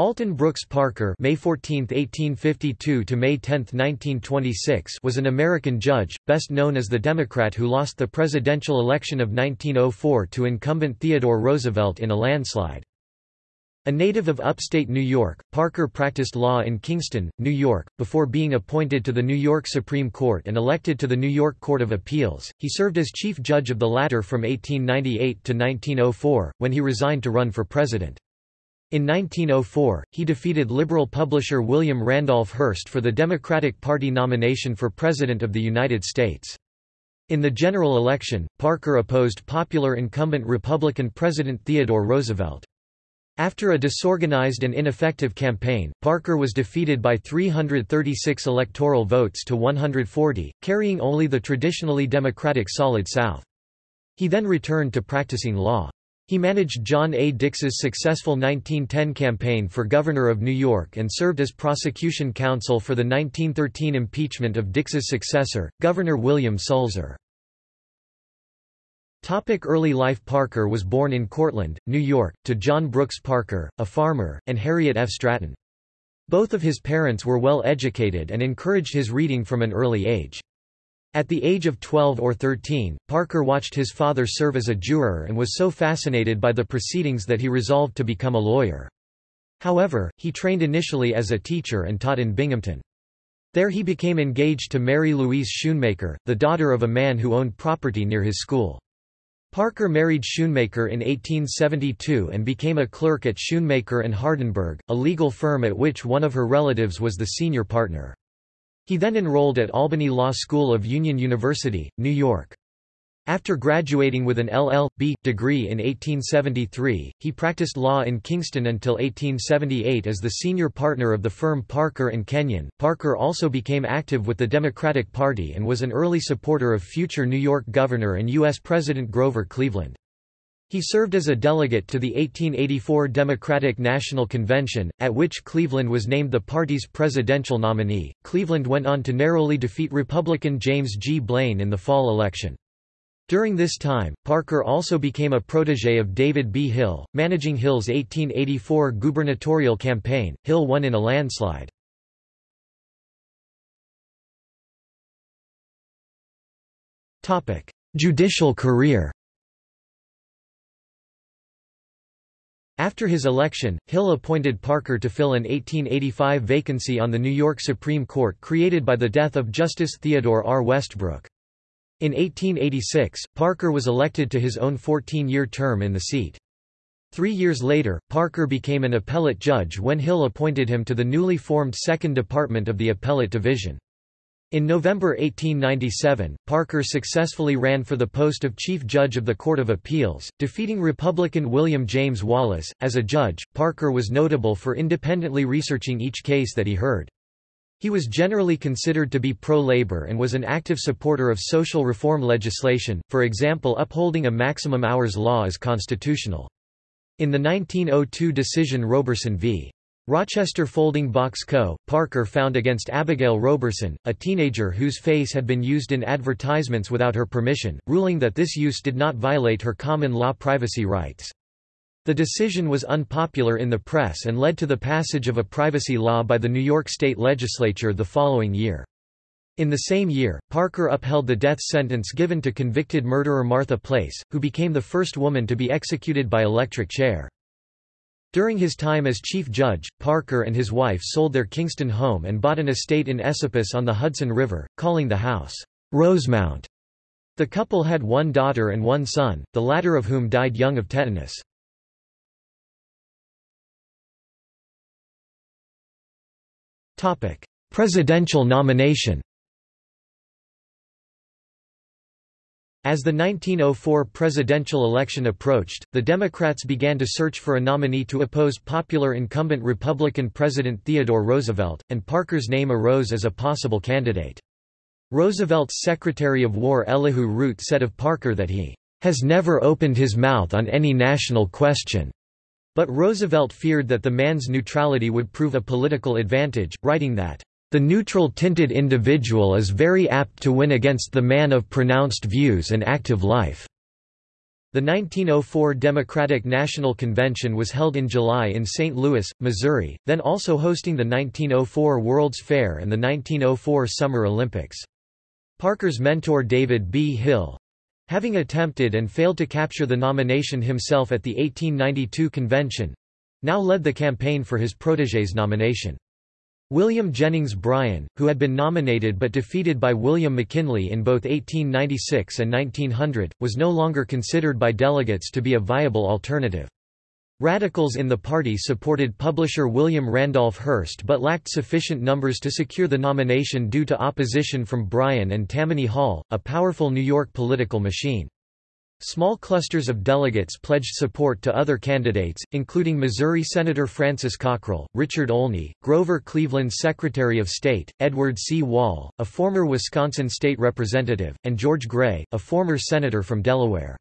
Alton Brooks Parker May 14, 1852 to May 10, 1926 was an American judge, best known as the Democrat who lost the presidential election of 1904 to incumbent Theodore Roosevelt in a landslide. A native of upstate New York, Parker practiced law in Kingston, New York, before being appointed to the New York Supreme Court and elected to the New York Court of Appeals. He served as chief judge of the latter from 1898 to 1904, when he resigned to run for president. In 1904, he defeated liberal publisher William Randolph Hearst for the Democratic Party nomination for President of the United States. In the general election, Parker opposed popular incumbent Republican President Theodore Roosevelt. After a disorganized and ineffective campaign, Parker was defeated by 336 electoral votes to 140, carrying only the traditionally Democratic Solid South. He then returned to practicing law. He managed John A. Dix's successful 1910 campaign for governor of New York and served as prosecution counsel for the 1913 impeachment of Dix's successor, Governor William Sulzer. Topic early life Parker was born in Cortland, New York, to John Brooks Parker, a farmer, and Harriet F. Stratton. Both of his parents were well educated and encouraged his reading from an early age. At the age of 12 or 13, Parker watched his father serve as a juror and was so fascinated by the proceedings that he resolved to become a lawyer. However, he trained initially as a teacher and taught in Binghamton. There he became engaged to Mary Louise Schoonmaker, the daughter of a man who owned property near his school. Parker married Schoonmaker in 1872 and became a clerk at Schoonmaker and Hardenberg, a legal firm at which one of her relatives was the senior partner. He then enrolled at Albany Law School of Union University, New York. After graduating with an LL.B. degree in 1873, he practiced law in Kingston until 1878 as the senior partner of the firm Parker and Kenyon. Parker also became active with the Democratic Party and was an early supporter of future New York Governor and U.S. President Grover Cleveland. He served as a delegate to the 1884 Democratic National Convention, at which Cleveland was named the party's presidential nominee. Cleveland went on to narrowly defeat Republican James G. Blaine in the fall election. During this time, Parker also became a protege of David B. Hill, managing Hill's 1884 gubernatorial campaign. Hill won in a landslide. Judicial career After his election, Hill appointed Parker to fill an 1885 vacancy on the New York Supreme Court created by the death of Justice Theodore R. Westbrook. In 1886, Parker was elected to his own 14-year term in the seat. Three years later, Parker became an appellate judge when Hill appointed him to the newly formed Second Department of the Appellate Division. In November 1897, Parker successfully ran for the post of Chief Judge of the Court of Appeals, defeating Republican William James Wallace. As a judge, Parker was notable for independently researching each case that he heard. He was generally considered to be pro-labor and was an active supporter of social reform legislation, for example upholding a maximum hours law as constitutional. In the 1902 decision Roberson v. Rochester Folding Box Co., Parker found against Abigail Roberson, a teenager whose face had been used in advertisements without her permission, ruling that this use did not violate her common law privacy rights. The decision was unpopular in the press and led to the passage of a privacy law by the New York State Legislature the following year. In the same year, Parker upheld the death sentence given to convicted murderer Martha Place, who became the first woman to be executed by electric chair. During his time as chief judge, Parker and his wife sold their Kingston home and bought an estate in Esopus on the Hudson River, calling the house Rosemount. The couple had one daughter and one son, the latter of whom died young of tetanus. Presidential nomination As the 1904 presidential election approached, the Democrats began to search for a nominee to oppose popular incumbent Republican President Theodore Roosevelt, and Parker's name arose as a possible candidate. Roosevelt's Secretary of War Elihu Root said of Parker that he has never opened his mouth on any national question. But Roosevelt feared that the man's neutrality would prove a political advantage, writing that the neutral-tinted individual is very apt to win against the man of pronounced views and active life. The 1904 Democratic National Convention was held in July in St. Louis, Missouri, then also hosting the 1904 World's Fair and the 1904 Summer Olympics. Parker's mentor David B. Hill—having attempted and failed to capture the nomination himself at the 1892 convention—now led the campaign for his protégé's nomination. William Jennings Bryan, who had been nominated but defeated by William McKinley in both 1896 and 1900, was no longer considered by delegates to be a viable alternative. Radicals in the party supported publisher William Randolph Hearst but lacked sufficient numbers to secure the nomination due to opposition from Bryan and Tammany Hall, a powerful New York political machine. Small clusters of delegates pledged support to other candidates, including Missouri Senator Francis Cockrell, Richard Olney, Grover Cleveland Secretary of State, Edward C. Wall, a former Wisconsin state representative, and George Gray, a former senator from Delaware.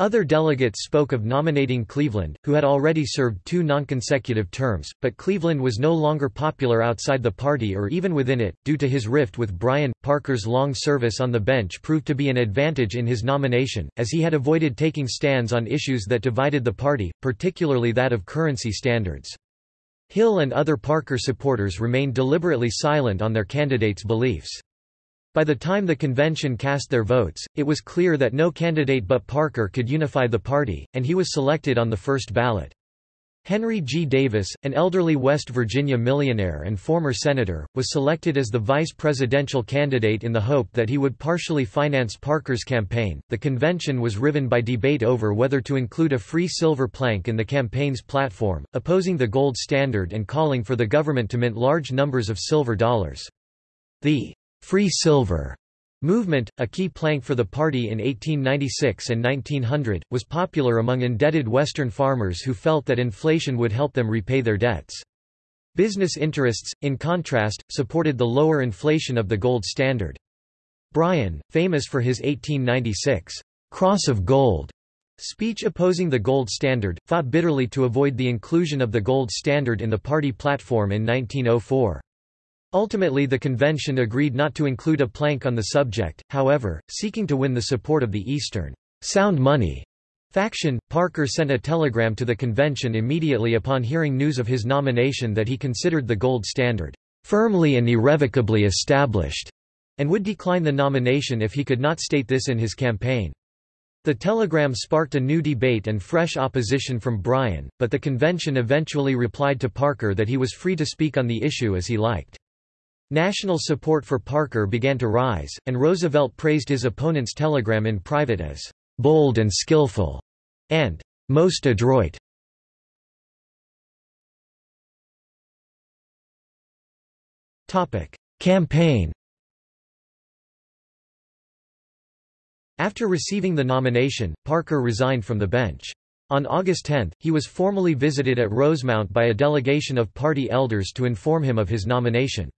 Other delegates spoke of nominating Cleveland, who had already served two non-consecutive terms, but Cleveland was no longer popular outside the party or even within it, due to his rift with Bryan. Parker's long service on the bench proved to be an advantage in his nomination, as he had avoided taking stands on issues that divided the party, particularly that of currency standards. Hill and other Parker supporters remained deliberately silent on their candidates' beliefs. By the time the convention cast their votes, it was clear that no candidate but Parker could unify the party, and he was selected on the first ballot. Henry G. Davis, an elderly West Virginia millionaire and former senator, was selected as the vice presidential candidate in the hope that he would partially finance Parker's campaign. The convention was riven by debate over whether to include a free silver plank in the campaign's platform, opposing the gold standard and calling for the government to mint large numbers of silver dollars. The Free Silver movement, a key plank for the party in 1896 and 1900, was popular among indebted Western farmers who felt that inflation would help them repay their debts. Business interests, in contrast, supported the lower inflation of the gold standard. Bryan, famous for his 1896 Cross of Gold speech opposing the gold standard, fought bitterly to avoid the inclusion of the gold standard in the party platform in 1904. Ultimately the convention agreed not to include a plank on the subject, however, seeking to win the support of the Eastern sound money faction, Parker sent a telegram to the convention immediately upon hearing news of his nomination that he considered the gold standard firmly and irrevocably established, and would decline the nomination if he could not state this in his campaign. The telegram sparked a new debate and fresh opposition from Bryan, but the convention eventually replied to Parker that he was free to speak on the issue as he liked. National support for Parker began to rise, and Roosevelt praised his opponent's telegram in private as bold and skillful and most adroit. Topic: Campaign. After receiving the nomination, Parker resigned from the bench. On August 10, he was formally visited at Rosemount by a delegation of party elders to inform him of his nomination.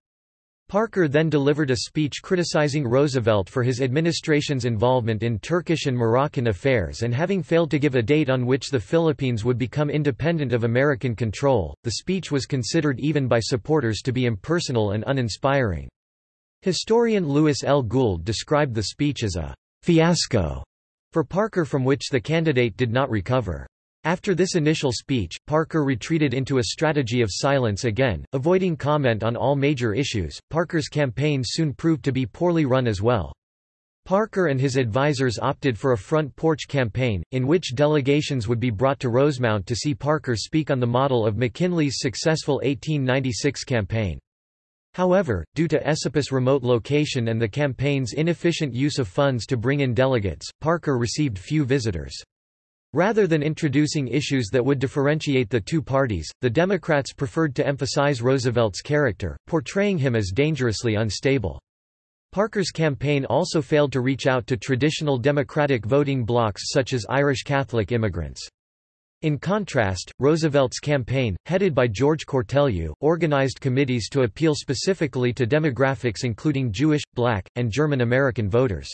Parker then delivered a speech criticizing Roosevelt for his administration's involvement in Turkish and Moroccan affairs and having failed to give a date on which the Philippines would become independent of American control. The speech was considered even by supporters to be impersonal and uninspiring. Historian Louis L. Gould described the speech as a fiasco for Parker from which the candidate did not recover. After this initial speech, Parker retreated into a strategy of silence again, avoiding comment on all major issues. Parker's campaign soon proved to be poorly run as well. Parker and his advisers opted for a front porch campaign, in which delegations would be brought to Rosemount to see Parker speak on the model of McKinley's successful 1896 campaign. However, due to Esopus' remote location and the campaign's inefficient use of funds to bring in delegates, Parker received few visitors. Rather than introducing issues that would differentiate the two parties, the Democrats preferred to emphasize Roosevelt's character, portraying him as dangerously unstable. Parker's campaign also failed to reach out to traditional Democratic voting blocs such as Irish Catholic immigrants. In contrast, Roosevelt's campaign, headed by George Cortelyou, organized committees to appeal specifically to demographics including Jewish, black, and German American voters.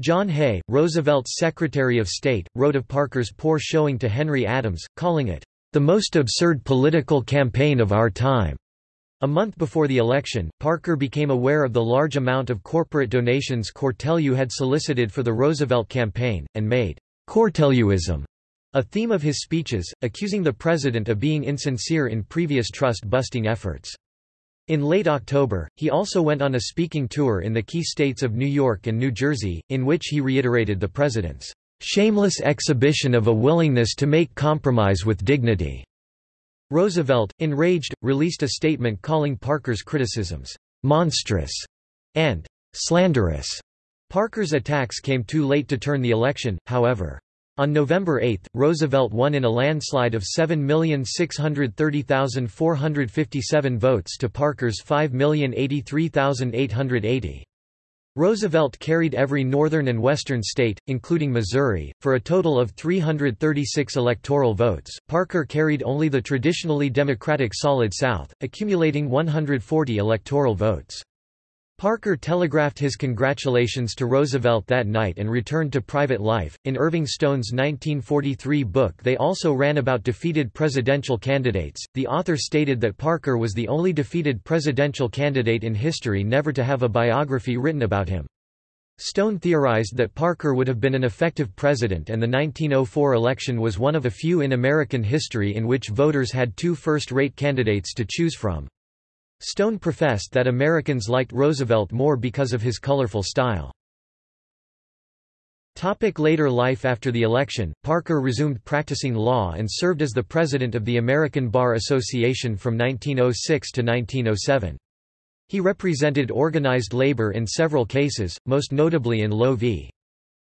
John Hay, Roosevelt's Secretary of State, wrote of Parker's poor showing to Henry Adams, calling it, "...the most absurd political campaign of our time." A month before the election, Parker became aware of the large amount of corporate donations Cortelyou had solicited for the Roosevelt campaign, and made Cortelyouism, a theme of his speeches, accusing the president of being insincere in previous trust-busting efforts. In late October, he also went on a speaking tour in the key states of New York and New Jersey, in which he reiterated the president's shameless exhibition of a willingness to make compromise with dignity. Roosevelt, enraged, released a statement calling Parker's criticisms monstrous and slanderous. Parker's attacks came too late to turn the election, however. On November 8, Roosevelt won in a landslide of 7,630,457 votes to Parker's 5,083,880. Roosevelt carried every northern and western state, including Missouri, for a total of 336 electoral votes. Parker carried only the traditionally Democratic Solid South, accumulating 140 electoral votes. Parker telegraphed his congratulations to Roosevelt that night and returned to private life. In Irving Stone's 1943 book, They Also Ran About Defeated Presidential Candidates, the author stated that Parker was the only defeated presidential candidate in history never to have a biography written about him. Stone theorized that Parker would have been an effective president and the 1904 election was one of a few in American history in which voters had two first-rate candidates to choose from. Stone professed that Americans liked Roosevelt more because of his colorful style. Topic later life After the election, Parker resumed practicing law and served as the president of the American Bar Association from 1906 to 1907. He represented organized labor in several cases, most notably in Loewe v.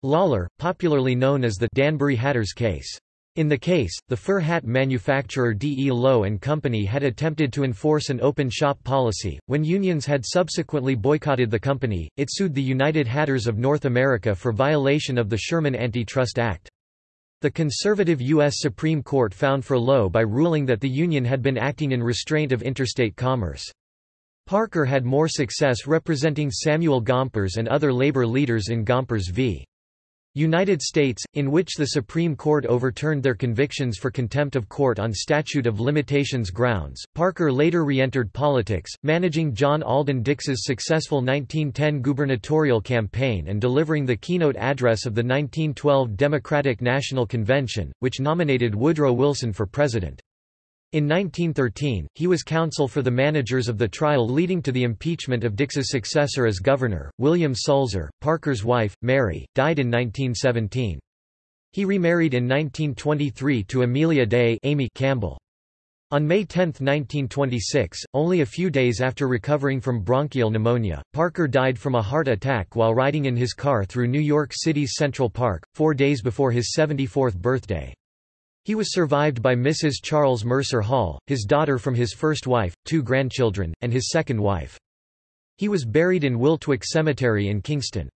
Lawlor, popularly known as the Danbury Hatters case. In the case, the fur hat manufacturer D. E. Loewe and Company had attempted to enforce an open shop policy. When unions had subsequently boycotted the company, it sued the United Hatters of North America for violation of the Sherman Antitrust Act. The conservative U.S. Supreme Court found for Loewe by ruling that the union had been acting in restraint of interstate commerce. Parker had more success representing Samuel Gompers and other labor leaders in Gompers v. United States, in which the Supreme Court overturned their convictions for contempt of court on statute of limitations grounds. Parker later re-entered politics, managing John Alden Dix's successful 1910 gubernatorial campaign and delivering the keynote address of the 1912 Democratic National Convention, which nominated Woodrow Wilson for president. In 1913, he was counsel for the managers of the trial leading to the impeachment of Dix's successor as governor, William Sulzer. Parker's wife, Mary, died in 1917. He remarried in 1923 to Amelia Day Amy Campbell. On May 10, 1926, only a few days after recovering from bronchial pneumonia, Parker died from a heart attack while riding in his car through New York City's Central Park, four days before his 74th birthday. He was survived by Mrs. Charles Mercer Hall, his daughter from his first wife, two grandchildren, and his second wife. He was buried in Wiltwyck Cemetery in Kingston.